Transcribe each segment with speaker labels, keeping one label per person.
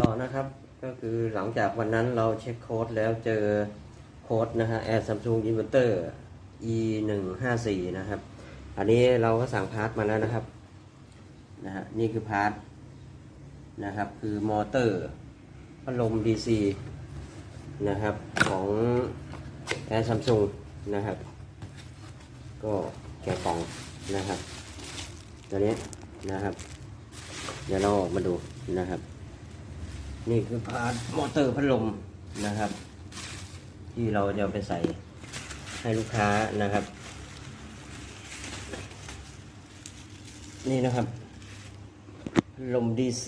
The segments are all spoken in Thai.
Speaker 1: ต่อนะครับ ก็คือหลังจากวันนั้นเราเช็คโค้ดแล้วเจอโค้ดนะฮะ แอร์ Samsung Inverter E 1 5 4นะครับ อันนี้เราก็สั่ง part มาแล้วนะครับนะฮะนี่คือ part นะครับคือมอเตอร์พัดลม DC นะครับของ แอร์ Samsung นะครับ ก็แกะกล่องนะครับตัวนี้นะครับ เดี๋ยวเราออกมาดูนะครับ นี่คือ part มอเตอร์พัดลมนะครับ ที่เราจะไปใส่ให้ลูกค้านะครับ นี่นะครับ พัดลม DC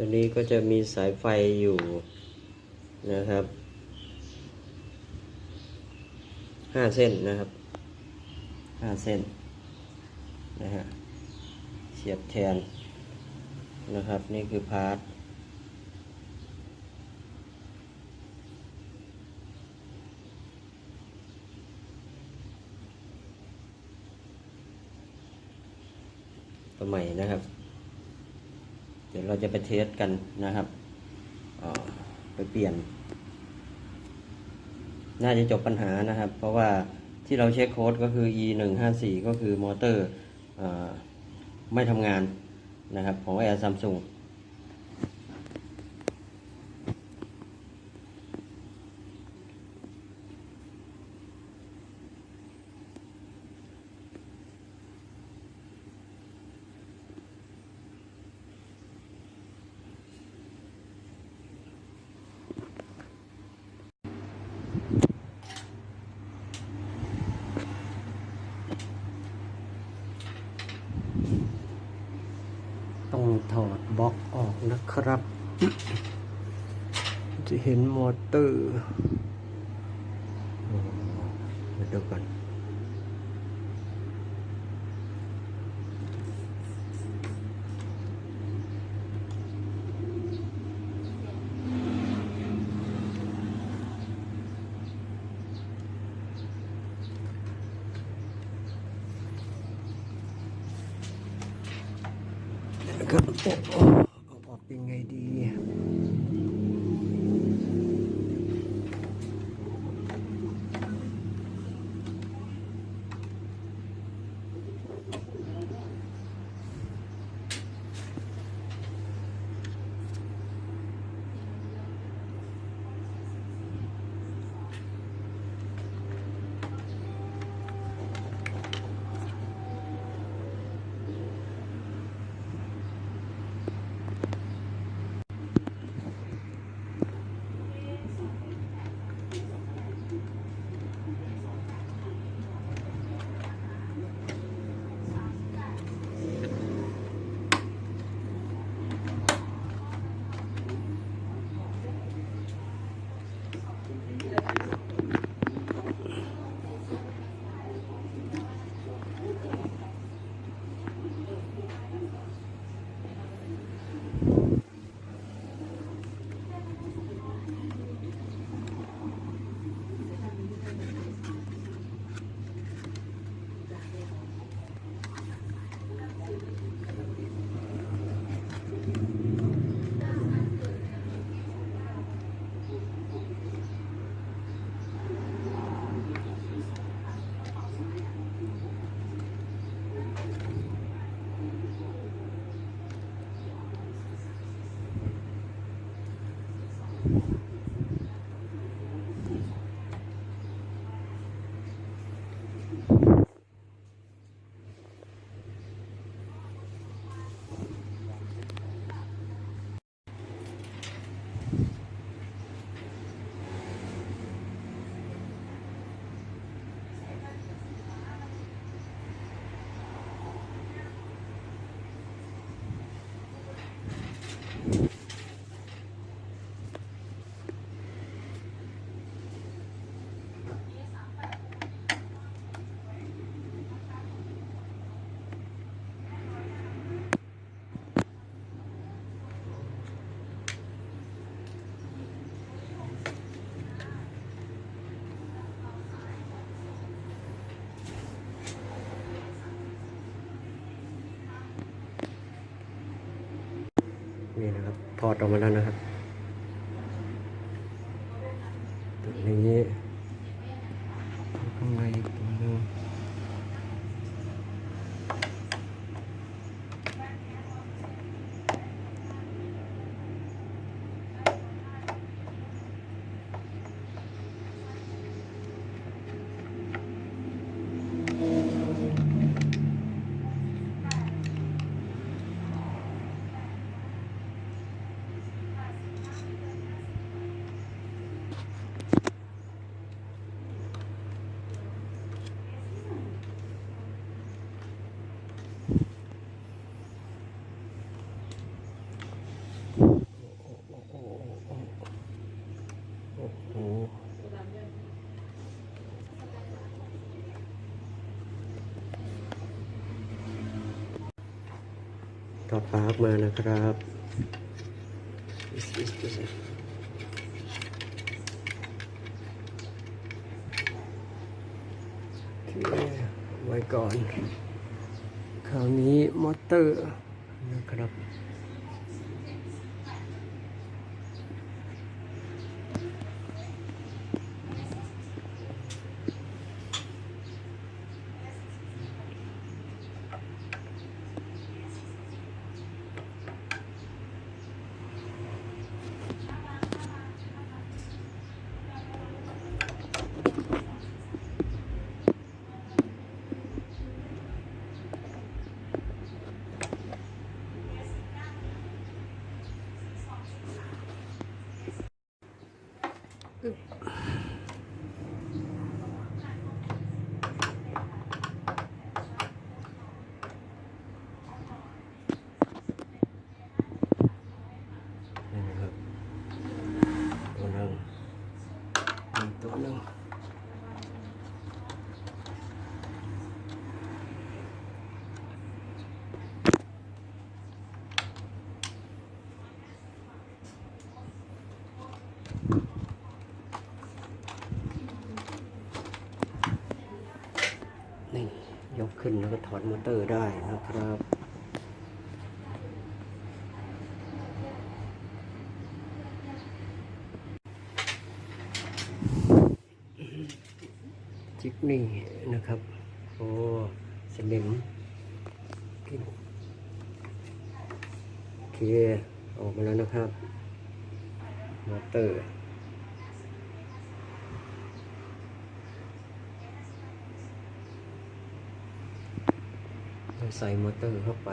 Speaker 1: ตัวนี้ก็จะมีสายไฟอยู่นะครับห้าเส้นนะครับห้าเส้นนะฮะเสียบแทนนะครับนี่คือพาร์ทตัวใหม่นะครับ เราจะไป test กันนะครับไปเปลี่ยน น่าจะจบปัญหานะครับ เพราะว่าที่เราเช็คโค้ดก็คือ e 1 5 4ก็คือมอเตอร์ไม่ทำงานนะครับของแอร์ซัมซุงถอดบล็อกออก นะครับ จะเห็นมอเตอร์อ๋อมาดูกันนะครับ โอ้ นี่นะครับถอดออกมาแล้วนะครับตัวนี้ข้างในอีกตัวหนึงโอ้โห ปลั๊กมานะครับ ไว้ก่อน คราวนี้มอเตอร์นะครับ นี่นะครับตัวหนึ่งอีกตัวหนึ่งนี่ยก ขึ้นแล้วก็ถอดมอเตอร์ได้นะครับ จิกนี่นะครับ โอ้สนิมโอเค ออกมาแล้วนะครับ มอเตอร์ เรา ใส่มอเตอร์เข้าไป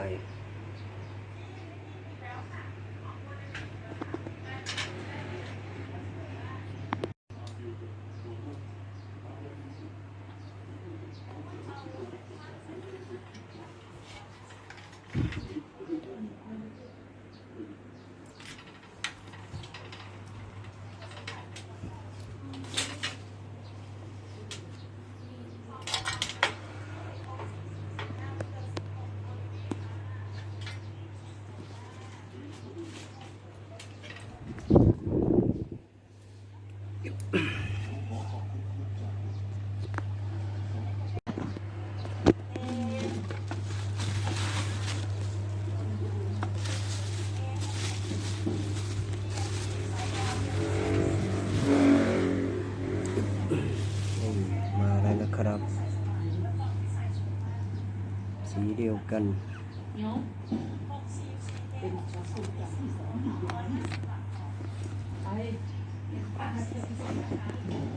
Speaker 1: นี่ มาแล้วนะครับ สีเดียวกันโ Obrigada.